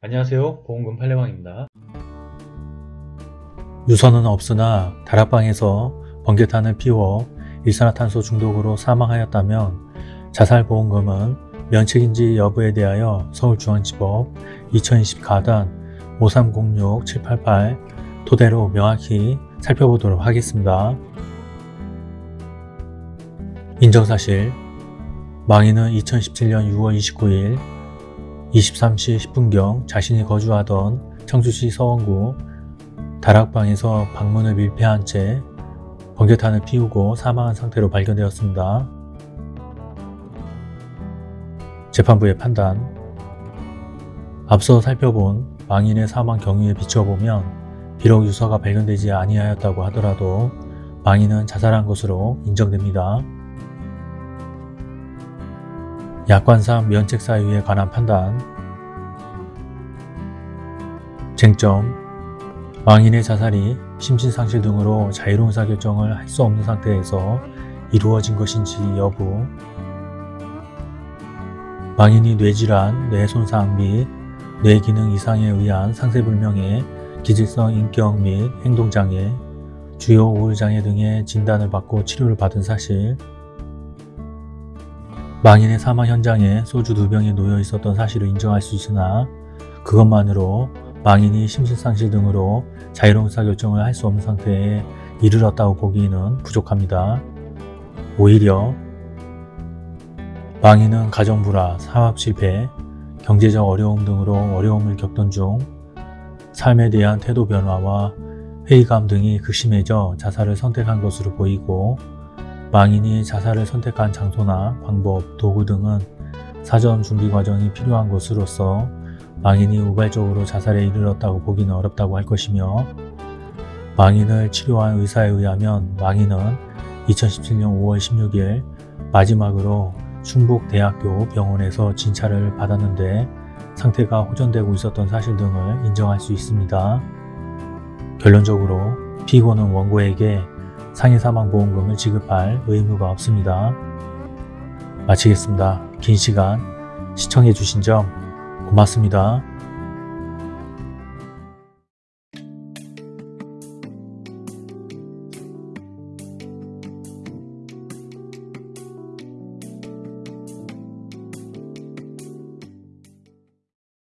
안녕하세요 보험금 팔례방입니다 유서는 없으나 다락방에서 번개탄을 피워 일산화탄소 중독으로 사망하였다면 자살보험금은 면책인지 여부에 대하여 서울중앙지법 2020 가단 5306-788 토대로 명확히 살펴보도록 하겠습니다. 인정사실 망인은 2017년 6월 29일 23시 10분경 자신이 거주하던 청주시 서원구 다락방에서 방문을 밀폐한 채 번개탄을 피우고 사망한 상태로 발견되었습니다. 재판부의 판단 앞서 살펴본 망인의 사망 경위에 비춰보면 비록 유서가 발견되지 아니하였다고 하더라도 망인은 자살한 것으로 인정됩니다. 약관상 면책 사유에 관한 판단. 쟁점. 망인의 자살이 심신상실 등으로 자유로운 사결정을 할 수 없는 상태에서 이루어진 것인지 여부. 망인이 뇌질환, 뇌손상 및 뇌기능 이상에 의한 상세불명의 기질성 인격 및 행동장애, 주요 우울장애 등의 진단을 받고 치료를 받은 사실 망인의 사망 현장에 소주 두 병이 놓여 있었던 사실을 인정할 수 있으나 그것만으로 망인이 심신상실 등으로 자유로운 의사결정을 할 수 없는 상태에 이르렀다고 보기에는 부족합니다. 오히려 망인은 가정불화, 사업실패, 경제적 어려움 등으로 어려움을 겪던 중 삶에 대한 태도 변화와 회의감 등이 극심해져 자살을 선택한 것으로 보이고 망인이 자살을 선택한 장소나 방법, 도구 등은 사전 준비 과정이 필요한 것으로서 망인이 우발적으로 자살에 이르렀다고 보기는 어렵다고 할 것이며 망인을 치료한 의사에 의하면 망인은 2017년 5월 16일 마지막으로 충북대학교 병원에서 진찰을 받았는데 상태가 호전되고 있었던 사실 등을 인정할 수 있습니다. 결론적으로 피고는 원고에게 상해사망보험금을 지급할 의무가 없습니다. 마치겠습니다. 긴 시간 시청해주신 점 고맙습니다.